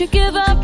you give up?